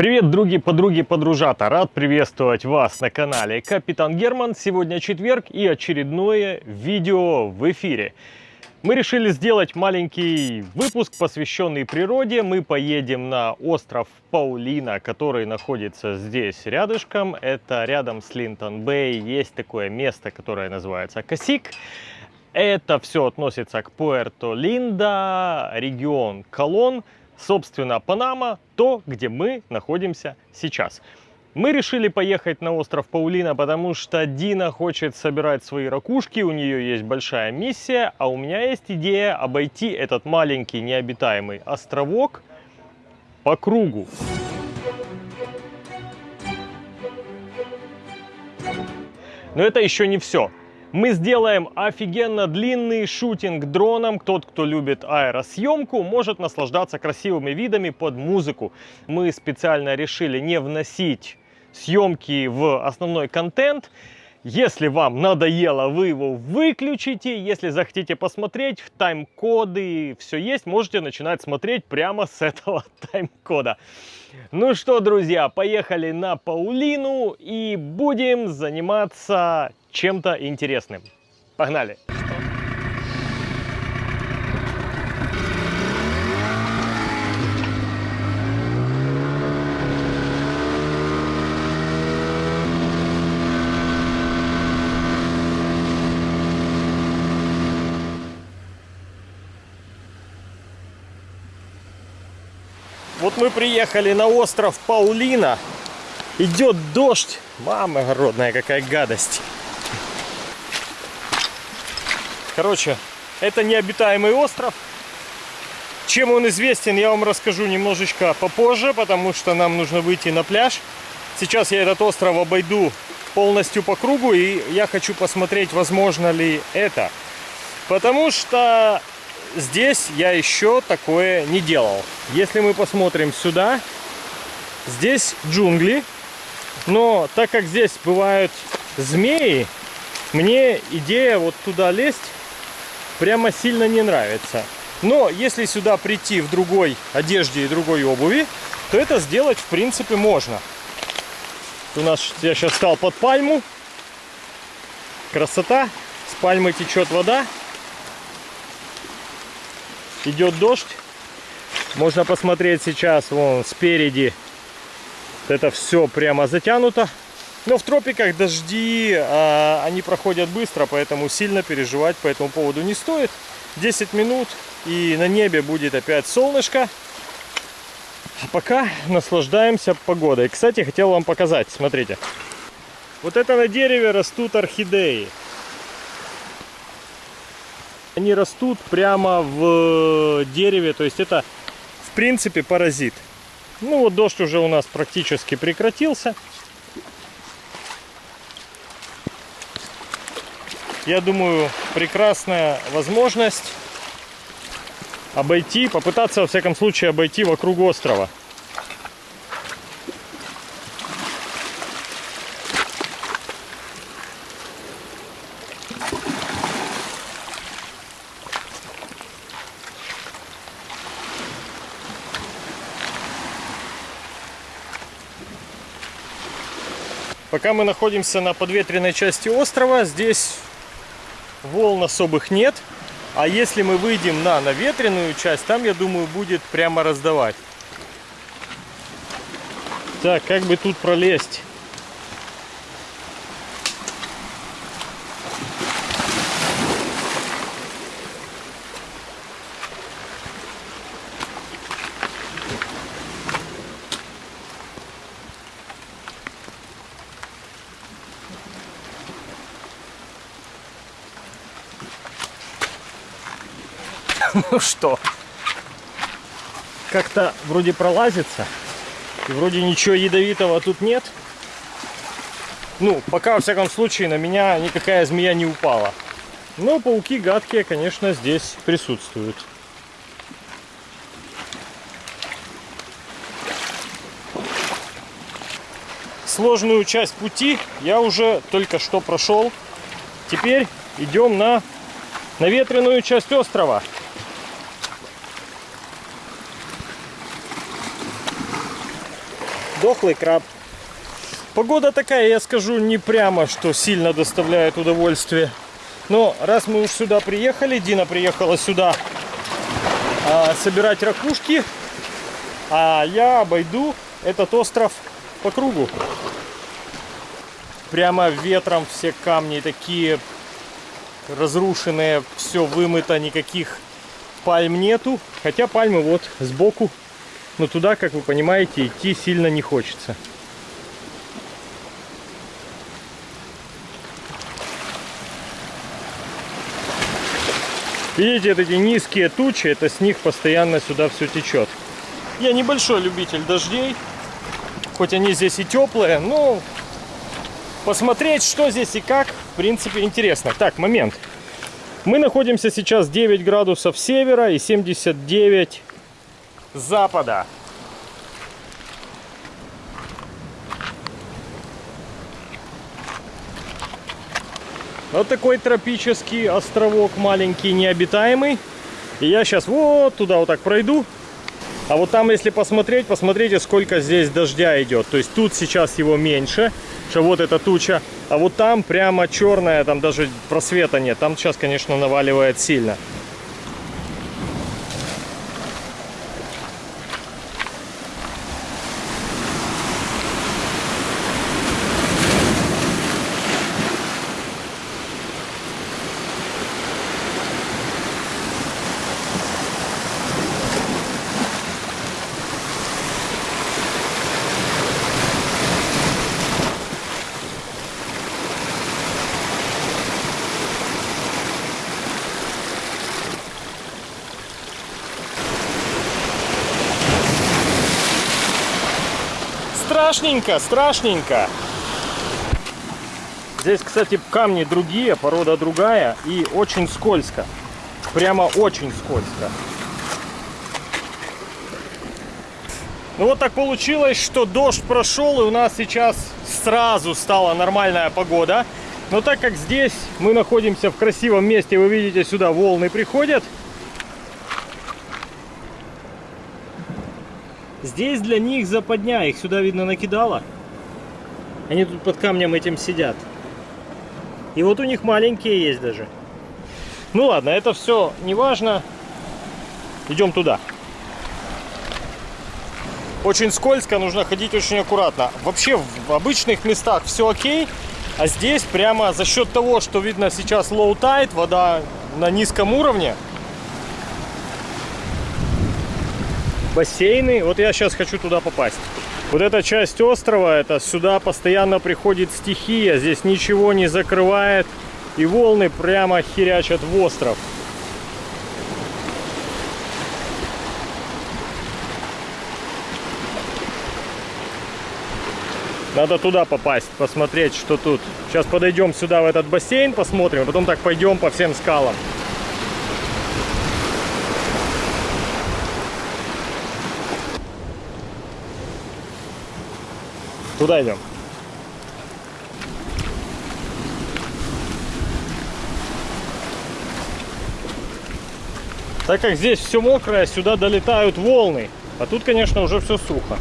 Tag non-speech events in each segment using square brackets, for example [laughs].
Привет, други, подруги, подружата! Рад приветствовать вас на канале Капитан Герман. Сегодня четверг и очередное видео в эфире. Мы решили сделать маленький выпуск, посвященный природе. Мы поедем на остров Паулина, который находится здесь рядышком. Это рядом с Линтон-Бэй. Есть такое место, которое называется Косик. Это все относится к Пуэрто-Линда, регион Колон собственно, Панама, то, где мы находимся сейчас. Мы решили поехать на остров Паулина, потому что Дина хочет собирать свои ракушки, у нее есть большая миссия, а у меня есть идея обойти этот маленький необитаемый островок по кругу. Но это еще не все. Мы сделаем офигенно длинный шутинг дроном. Тот, кто любит аэросъемку, может наслаждаться красивыми видами под музыку. Мы специально решили не вносить съемки в основной контент. Если вам надоело, вы его выключите. Если захотите посмотреть, тайм-коды все есть. Можете начинать смотреть прямо с этого [laughs] тайм-кода. Ну что, друзья, поехали на Паулину и будем заниматься чем-то интересным. Погнали! Вот приехали на остров Паулина. Идет дождь. Мама городная, какая гадость. Короче, это необитаемый остров. Чем он известен, я вам расскажу немножечко попозже, потому что нам нужно выйти на пляж. Сейчас я этот остров обойду полностью по кругу, и я хочу посмотреть, возможно ли это. Потому что здесь я еще такое не делал. Если мы посмотрим сюда, здесь джунгли, но так как здесь бывают змеи, мне идея вот туда лезть прямо сильно не нравится. Но если сюда прийти в другой одежде и другой обуви, то это сделать в принципе можно. У нас я сейчас стал под пальму. Красота. С пальмы течет вода. Идет дождь. Можно посмотреть сейчас вон спереди. Это все прямо затянуто. Но в тропиках дожди, а, они проходят быстро, поэтому сильно переживать по этому поводу не стоит. 10 минут и на небе будет опять солнышко. А пока наслаждаемся погодой. Кстати, хотел вам показать, смотрите. Вот это на дереве растут орхидеи. Они растут прямо в дереве, то есть это в принципе паразит. Ну вот дождь уже у нас практически прекратился. я думаю, прекрасная возможность обойти, попытаться, во всяком случае, обойти вокруг острова. Пока мы находимся на подветренной части острова, здесь волн особых нет. А если мы выйдем на наветренную часть, там, я думаю, будет прямо раздавать. Так, как бы тут пролезть? Ну что, как-то вроде пролазится. И вроде ничего ядовитого тут нет. Ну, пока, во всяком случае, на меня никакая змея не упала. Но пауки гадкие, конечно, здесь присутствуют. Сложную часть пути я уже только что прошел. Теперь идем на наветренную часть острова. Дохлый краб. Погода такая, я скажу, не прямо, что сильно доставляет удовольствие. Но раз мы уж сюда приехали, Дина приехала сюда а, собирать ракушки, а я обойду этот остров по кругу. Прямо ветром все камни такие разрушенные, все вымыто, никаких пальм нету. Хотя пальмы вот сбоку, но туда, как вы понимаете, идти сильно не хочется. Видите, эти низкие тучи, это с них постоянно сюда все течет. Я небольшой любитель дождей, хоть они здесь и теплые, но посмотреть, что здесь и как, в принципе, интересно. Так, момент. Мы находимся сейчас 9 градусов севера и 79 запада. Вот такой тропический островок маленький, необитаемый. И я сейчас вот туда вот так пройду. А вот там, если посмотреть, посмотрите, сколько здесь дождя идет. То есть тут сейчас его меньше, что вот эта туча. А вот там прямо черная, там даже просвета нет. Там сейчас, конечно, наваливает сильно. Страшненько, страшненько. Здесь, кстати, камни другие, порода другая и очень скользко. Прямо очень скользко. Ну вот так получилось, что дождь прошел и у нас сейчас сразу стала нормальная погода. Но так как здесь мы находимся в красивом месте, вы видите, сюда волны приходят, Здесь для них западня, их сюда, видно, накидало. Они тут под камнем этим сидят. И вот у них маленькие есть даже. Ну ладно, это все не важно. Идем туда. Очень скользко, нужно ходить очень аккуратно. Вообще в обычных местах все окей, а здесь прямо за счет того, что видно сейчас low tide, вода на низком уровне, бассейны. Вот я сейчас хочу туда попасть. Вот эта часть острова, это сюда постоянно приходит стихия. Здесь ничего не закрывает. И волны прямо херячат в остров. Надо туда попасть, посмотреть, что тут. Сейчас подойдем сюда, в этот бассейн, посмотрим, а потом так пойдем по всем скалам. Туда идем. Так как здесь все мокрое, сюда долетают волны. А тут, конечно, уже все сухо.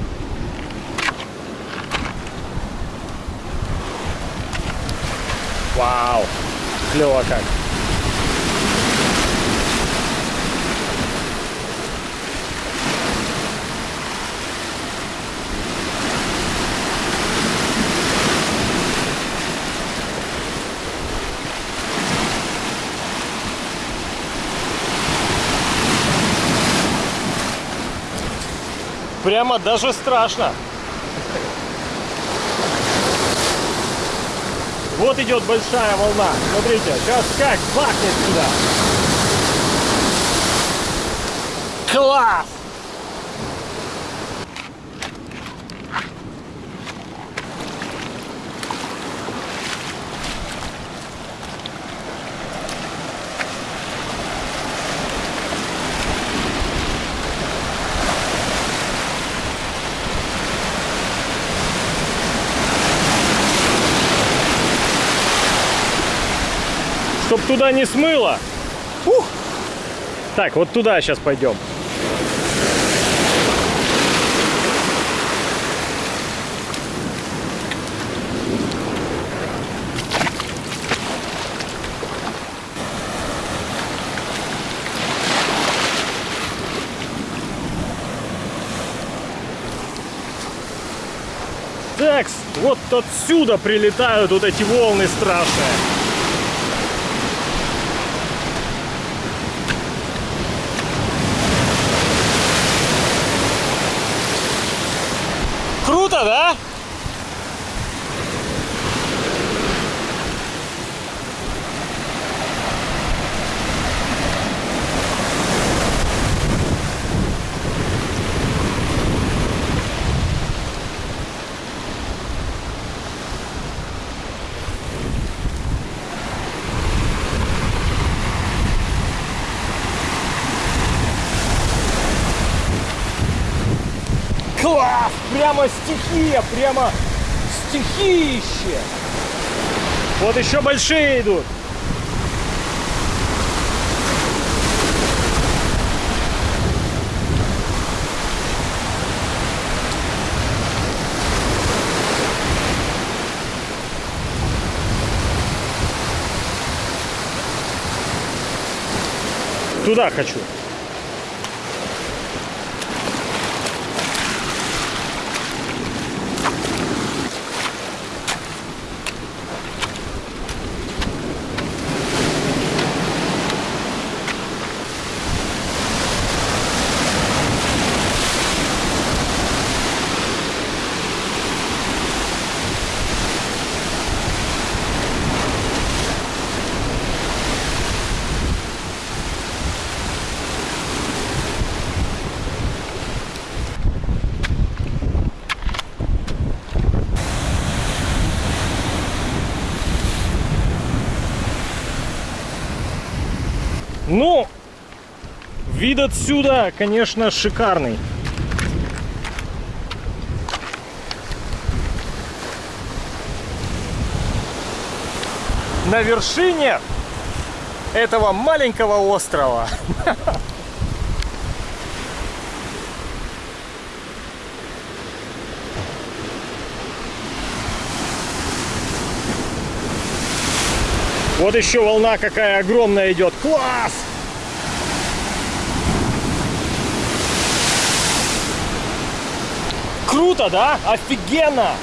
Вау! Клево как! Прямо даже страшно. Вот идет большая волна. Смотрите, сейчас как бахнет сюда. Класс! туда не смыло. Ух! Так, вот туда сейчас пойдем. Так, вот отсюда прилетают вот эти волны страшные. Прямо стихия, прямо стихище! Вот еще большие идут. Туда хочу. Ну, вид отсюда, конечно, шикарный. На вершине этого маленького острова. [laughs] Вот еще волна какая огромная идет. Класс! Круто, да? Офигенно!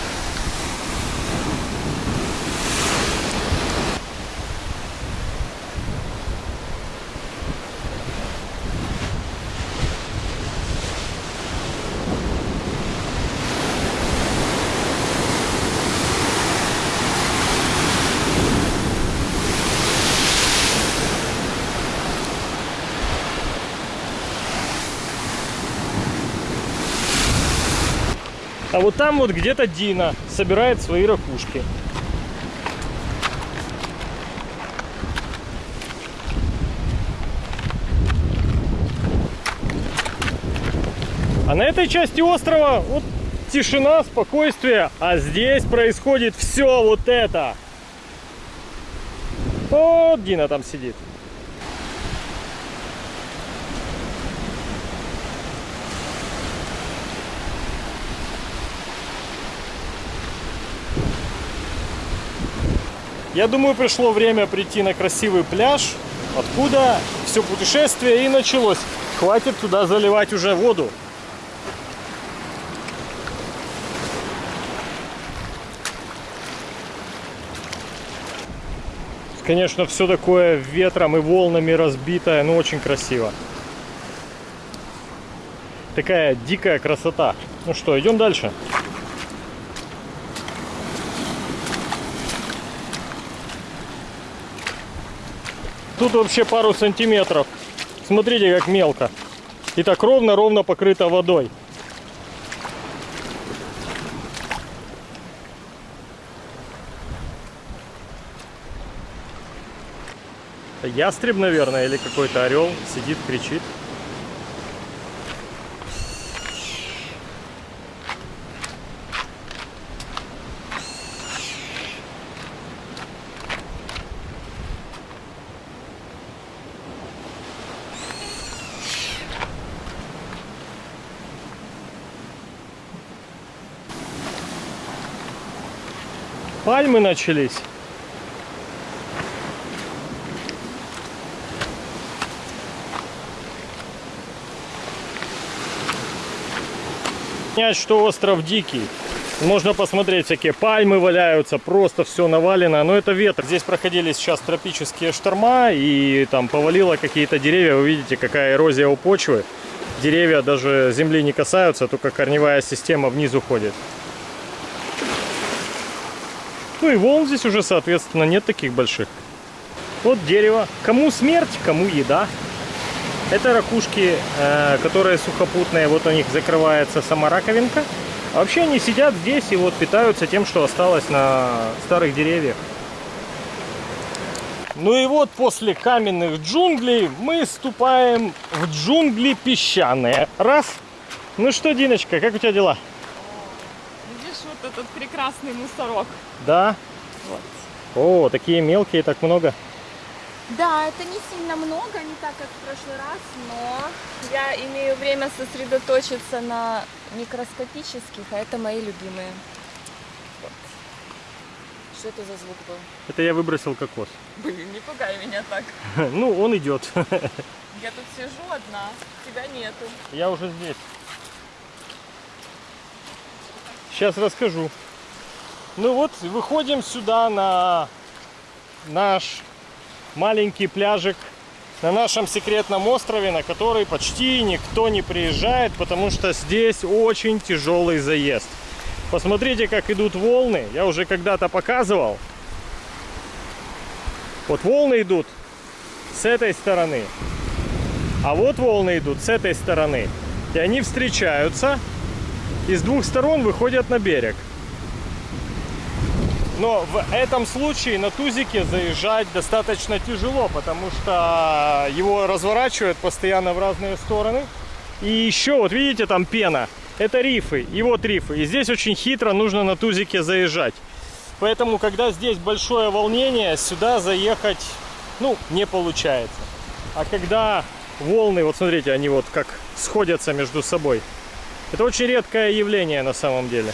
А вот там вот где-то Дина собирает свои ракушки. А на этой части острова вот тишина, спокойствие, а здесь происходит все вот это. Вот Дина там сидит. Я думаю, пришло время прийти на красивый пляж, откуда все путешествие и началось. Хватит туда заливать уже воду. Конечно, все такое ветром и волнами разбитое, но очень красиво. Такая дикая красота. Ну что, идем дальше. Тут вообще пару сантиметров. Смотрите, как мелко. И так ровно-ровно покрыто водой. Ястреб, наверное, или какой-то орел сидит, кричит. Пальмы начались. Понять, что остров дикий. Можно посмотреть, всякие пальмы валяются, просто все навалено. Но это ветер. Здесь проходили сейчас тропические шторма и там повалило какие-то деревья. Вы видите, какая эрозия у почвы. Деревья даже земли не касаются, только корневая система вниз уходит. Ну и волн здесь уже, соответственно, нет таких больших. Вот дерево. Кому смерть, кому еда. Это ракушки, э, которые сухопутные. Вот у них закрывается сама раковинка. А вообще они сидят здесь и вот питаются тем, что осталось на старых деревьях. Ну и вот после каменных джунглей мы ступаем в джунгли песчаные. Раз. Ну что, Диночка, как у тебя дела? Видишь вот этот прекрасный мусорок? Да. Вот. О, такие мелкие, так много. Да, это не сильно много, не так, как в прошлый раз, но я имею время сосредоточиться на микроскопических, а это мои любимые. Вот. Что это за звук был? Это я выбросил кокос. Блин, не пугай меня так. [laughs] Ну, он идет. [laughs] Я тут сижу одна, тебя нету. Я уже здесь. Сейчас расскажу. Ну вот, выходим сюда на наш маленький пляжик на нашем секретном острове, на который почти никто не приезжает, потому что здесь очень тяжелый заезд. Посмотрите, как идут волны. Я уже когда-то показывал. Вот волны идут с этой стороны. А вот волны идут с этой стороны. И они встречаются и с двух сторон выходят на берег. Но в этом случае на тузике заезжать достаточно тяжело, потому что его разворачивают постоянно в разные стороны. И еще, вот видите, там пена. Это рифы, и вот рифы. И здесь очень хитро нужно на тузике заезжать. Поэтому, когда здесь большое волнение, сюда заехать, ну, не получается. А когда волны, вот смотрите, они вот как сходятся между собой. Это очень редкое явление на самом деле.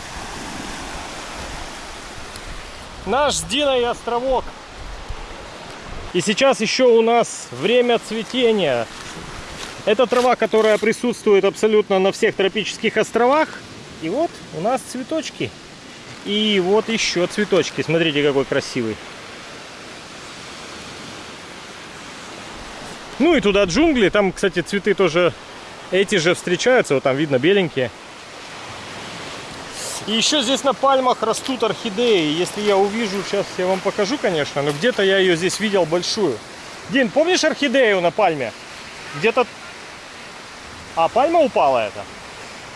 Наш с Диной островок. И сейчас еще у нас время цветения. Это трава, которая присутствует абсолютно на всех тропических островах. И вот у нас цветочки. И вот еще цветочки. Смотрите, какой красивый. Ну и туда джунгли. Там, кстати, цветы тоже эти же встречаются. Вот там видно беленькие. И еще здесь на пальмах растут орхидеи. Если я увижу, сейчас я вам покажу, конечно, но где-то я ее здесь видел большую. Дин, помнишь орхидею на пальме? Где-то... А, пальма упала это?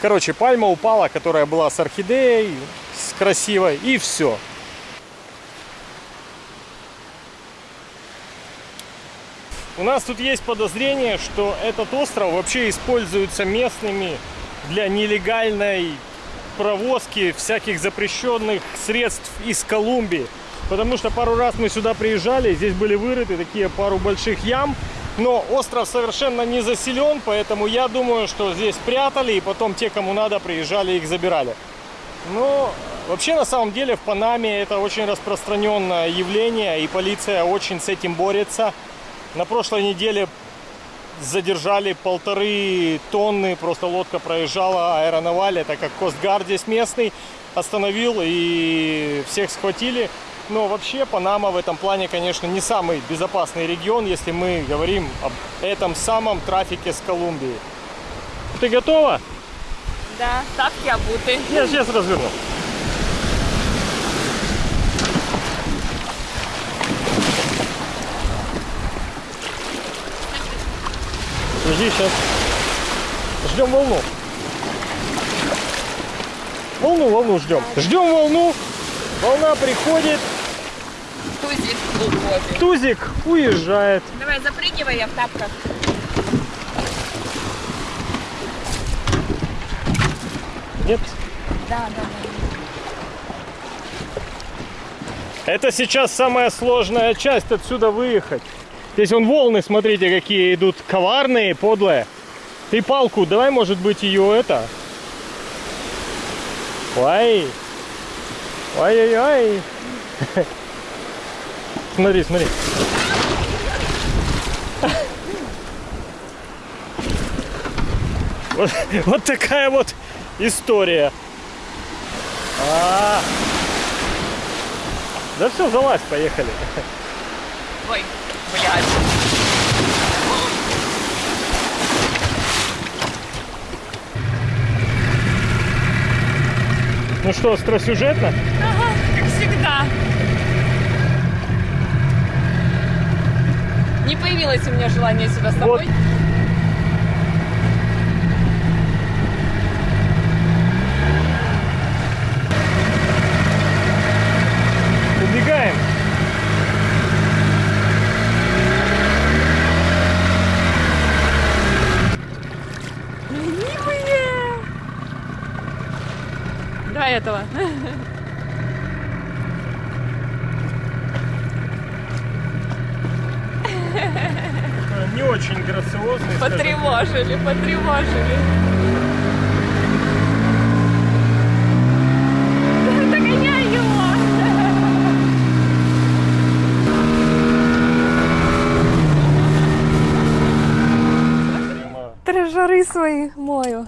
Короче, пальма упала, которая была с орхидеей, с красивой, и все. У нас тут есть подозрение, что этот остров вообще используется местными для нелегальной провозки всяких запрещенных средств из Колумбии. Потому что пару раз мы сюда приезжали, здесь были вырыты такие пару больших ям. Но остров совершенно не заселен, поэтому я думаю, что здесь прятали, и потом те, кому надо, приезжали их забирали. Но вообще, на самом деле, в Панаме это очень распространенное явление, и полиция очень с этим борется. На прошлой неделе задержали полторы тонны, просто лодка проезжала аэронаваль, это как Костгар здесь местный, остановил и всех схватили. Но вообще Панама в этом плане, конечно, не самый безопасный регион, если мы говорим об этом самом трафике с Колумбией. Ты готова? Да, тапки обуты. Я сейчас разверну. Подожди, сейчас. Ждем волну. Волну, волну ждем. Ждем волну. Волна приходит. Тузик уходит. Тузик уезжает. Давай, запрыгивай, я в тапках. Нет? Да, да, да. Это сейчас самая сложная часть отсюда выехать. Здесь вон волны, смотрите, какие идут коварные, подлые. Ты палку, давай, может быть, ее это. Ой. Ой-ой-ой. [laughs] Смотри, смотри. [laughs] Вот, вот такая вот история. А. Да все, залазь, поехали. Ой, блядь. Ну что, остросюжетно? Ага, как всегда. Не появилось у меня желания сюда с Вот. тобой. Убегаем. Ленивые! Давай этого. Не очень грациозный. Потревожили, потревожили. Догоняй его! Прямо Трежары свои мою.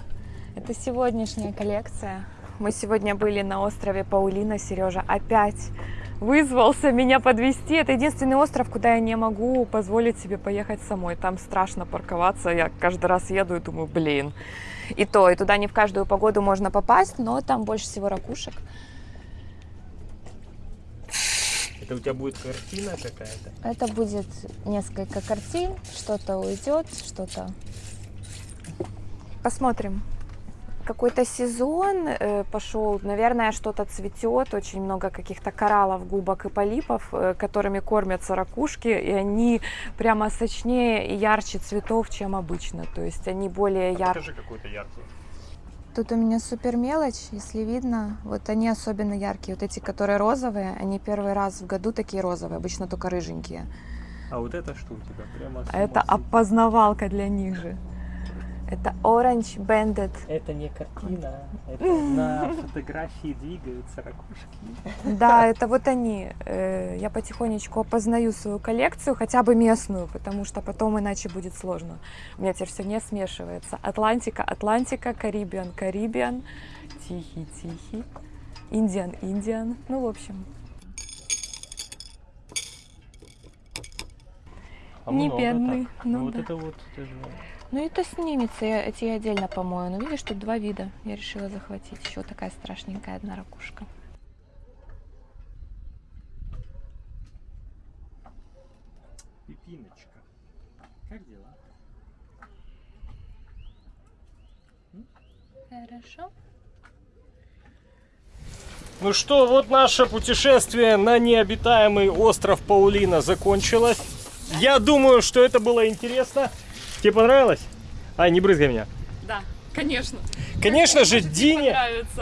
Это сегодняшняя коллекция. Мы сегодня были на острове Паулина. Сережа опять вызвался меня подвести. Это единственный остров, куда я не могу позволить себе поехать самой. Там страшно парковаться. Я каждый раз еду и думаю, блин. И то, и туда не в каждую погоду можно попасть, но там больше всего ракушек. Это у тебя будет картина какая-то? Это будет несколько картин, что-то уйдет, что-то... Посмотрим. Какой-то сезон э, пошел, наверное, что-то цветет, очень много каких-то кораллов, губок и полипов, э, которыми кормятся ракушки, и они прямо сочнее и ярче цветов, чем обычно. То есть они более яркие. Покажи какой-то яркий. Тут у меня супер мелочь, если видно. Вот они особенно яркие. Вот эти, которые розовые, они первый раз в году такие розовые, обычно только рыженькие. А вот это что у тебя? Прямо А это опознавалка для них же. Это Orange Banded. Это не картина, это на [laughs] фотографии двигаются ракушки. Да, это вот они. Э, Я потихонечку опознаю свою коллекцию, хотя бы местную, потому что потом иначе будет сложно. У меня теперь все не смешивается. Атлантика, Атлантика, Карибиан, Карибиан, Тихий, Тихий, Индиан, Индиан. Ну, в общем, А Не бедный, так. ну вот да. это вот, это же... Ну это снимется, я, эти я отдельно помою. Ну видишь, тут два вида. Я решила захватить. Еще такая страшненькая одна ракушка. Пипиночка. Как дела? Хорошо. Ну что, вот наше путешествие на необитаемый остров Паулина закончилось. Я думаю, что это было интересно. Тебе понравилось? Ай, не брызгай меня. Да, конечно. Конечно же, Дине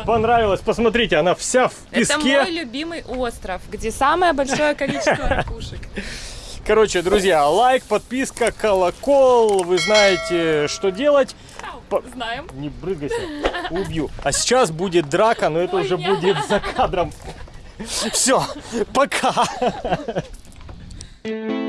понравилось. Посмотрите, она вся в Это песке. мой любимый остров, где самое большое количество [laughs] ракушек. Короче, друзья, лайк, подписка, колокол. Вы знаете, что делать. По- Знаем. Не брызгайся, убью. А сейчас будет драка, но это Ой, уже я- будет за кадром. Все, пока. [laughs]